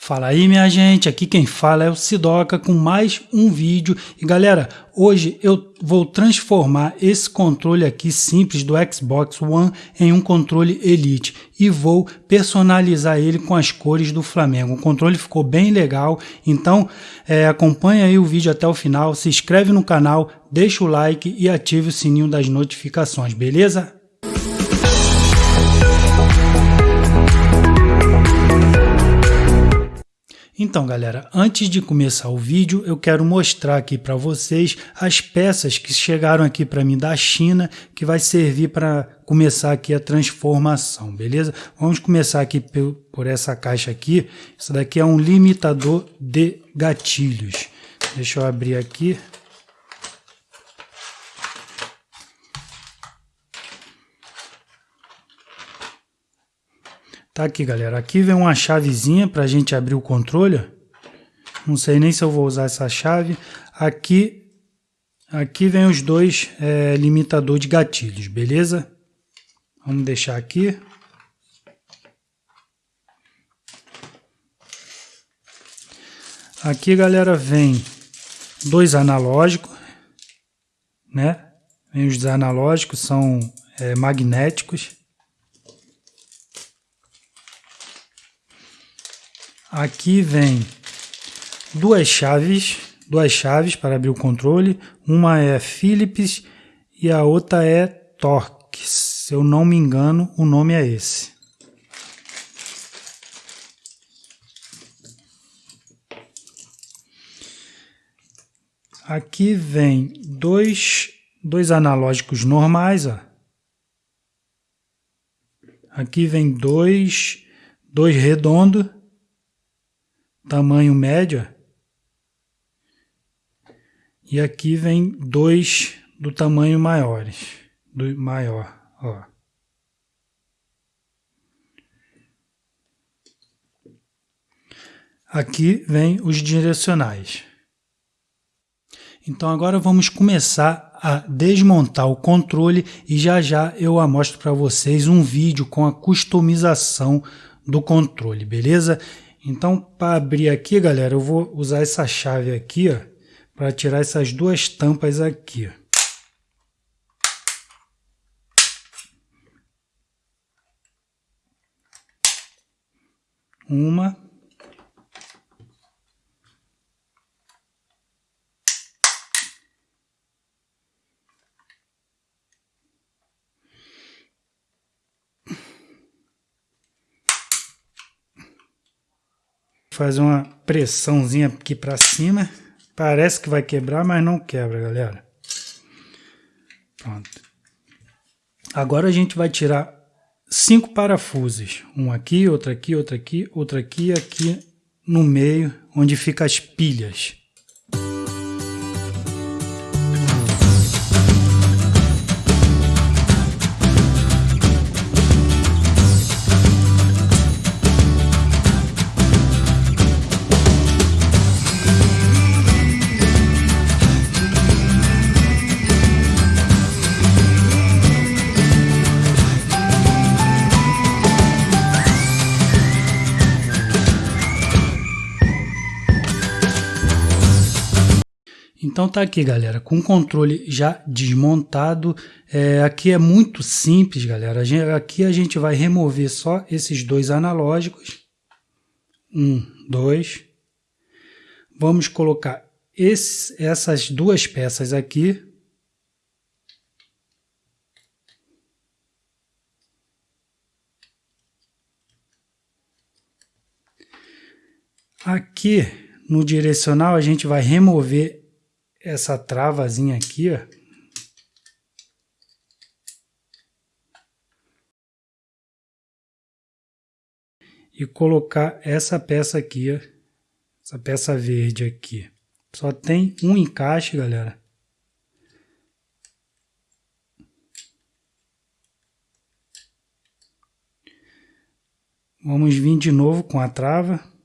Fala aí minha gente, aqui quem fala é o Sidoca com mais um vídeo. E galera, hoje eu vou transformar esse controle aqui simples do Xbox One em um controle Elite. E vou personalizar ele com as cores do Flamengo, o controle ficou bem legal, então é, acompanha aí o vídeo até o final, se inscreve no canal, deixa o like e ative o sininho das notificações, beleza? Então galera, antes de começar o vídeo, eu quero mostrar aqui para vocês as peças que chegaram aqui para mim da China, que vai servir para começar aqui a transformação, beleza? Vamos começar aqui por essa caixa aqui, isso daqui é um limitador de gatilhos. Deixa eu abrir aqui. Tá aqui, galera. Aqui vem uma chavezinha para a gente abrir o controle. Não sei nem se eu vou usar essa chave. Aqui, aqui vem os dois é, limitador de gatilhos, beleza? Vamos deixar aqui. Aqui, galera, vem dois analógicos, né? Vem os analógicos, são é, magnéticos. Aqui vem duas chaves, duas chaves para abrir o controle. Uma é Philips e a outra é Torx. Se eu não me engano, o nome é esse. Aqui vem dois, dois analógicos normais. Ó. Aqui vem dois, dois redondos tamanho médio. E aqui vem dois do tamanho maiores, do maior, ó. Aqui vem os direcionais. Então agora vamos começar a desmontar o controle e já já eu mostro para vocês um vídeo com a customização do controle, beleza? Então, para abrir aqui, galera, eu vou usar essa chave aqui, para tirar essas duas tampas aqui. Uma. Fazer uma pressãozinha aqui para cima. Parece que vai quebrar, mas não quebra, galera. Pronto. Agora a gente vai tirar cinco parafusos. Um aqui, outro aqui, outro aqui, outro aqui aqui no meio, onde fica as pilhas. Então tá aqui, galera, com o controle já desmontado. É, aqui é muito simples, galera. aqui a gente vai remover só esses dois analógicos. Um, dois. Vamos colocar esse, essas duas peças aqui. Aqui no direcional a gente vai remover essa travazinha aqui, ó. E colocar essa peça aqui, ó, essa peça verde aqui. Só tem um encaixe, galera. Vamos vir de novo com a trava.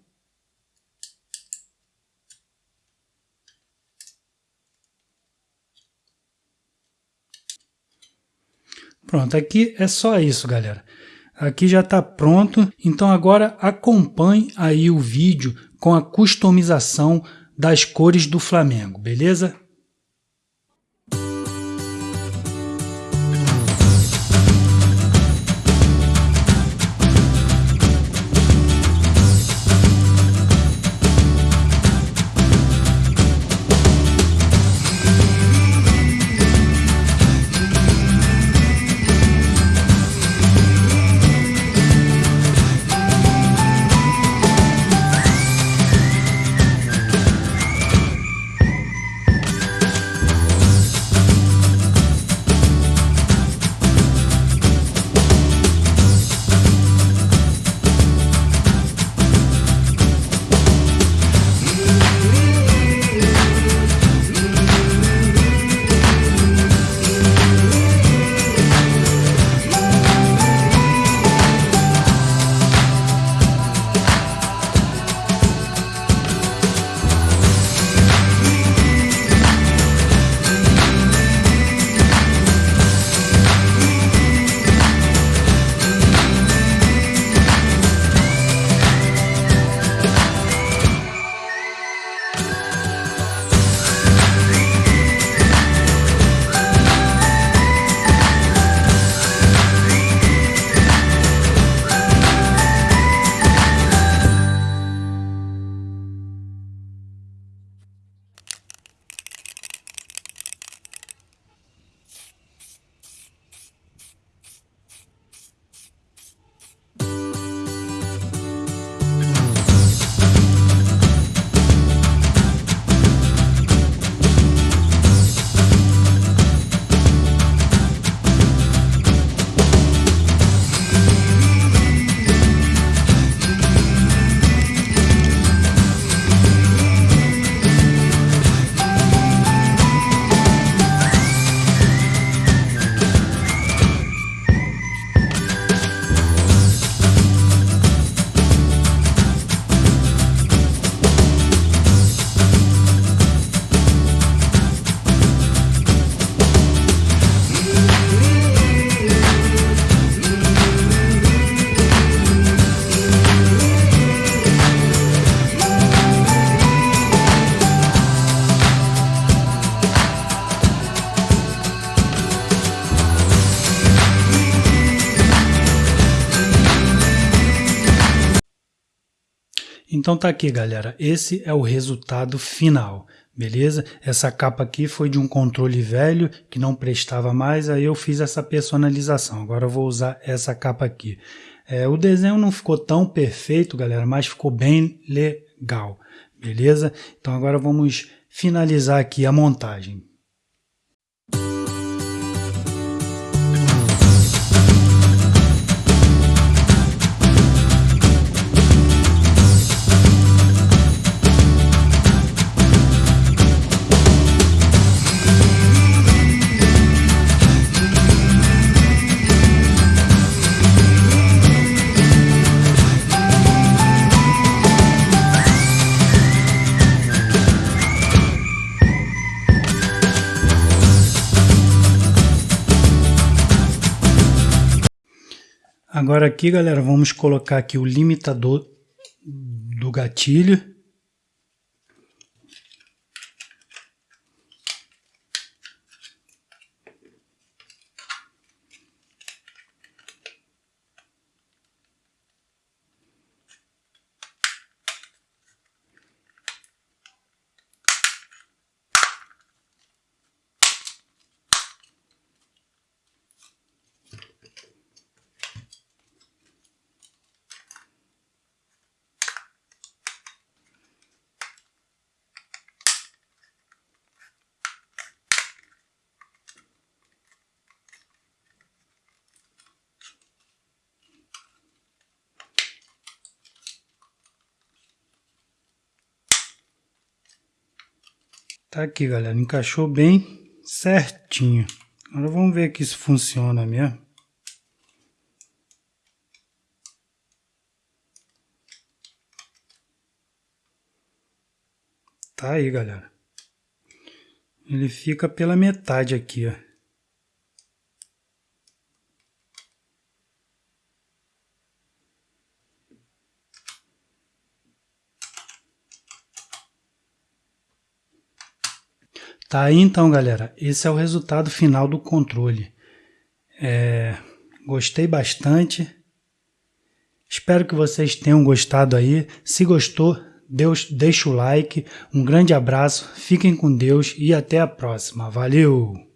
Pronto, aqui é só isso, galera. aqui já está pronto. Então agora acompanhe aí o vídeo com a customização das cores do Flamengo, beleza? Então tá aqui, galera. Esse é o resultado final, beleza? Essa capa aqui foi de um controle velho que não prestava mais, aí eu fiz essa personalização. Agora eu vou usar essa capa aqui. É, o desenho não ficou tão perfeito, galera, mas ficou bem legal, beleza? Então agora vamos finalizar aqui a montagem. Agora aqui, galera, vamos colocar aqui o limitador do gatilho. Tá aqui, galera. Encaixou bem certinho. Agora vamos ver aqui se funciona mesmo. Tá aí, galera. Ele fica pela metade aqui, ó. Tá aí então, galera. Esse é o resultado final do controle. É, gostei bastante. Espero que vocês tenham gostado aí. Se gostou, Deus, deixa o like. Um grande abraço, fiquem com Deus e até a próxima. Valeu!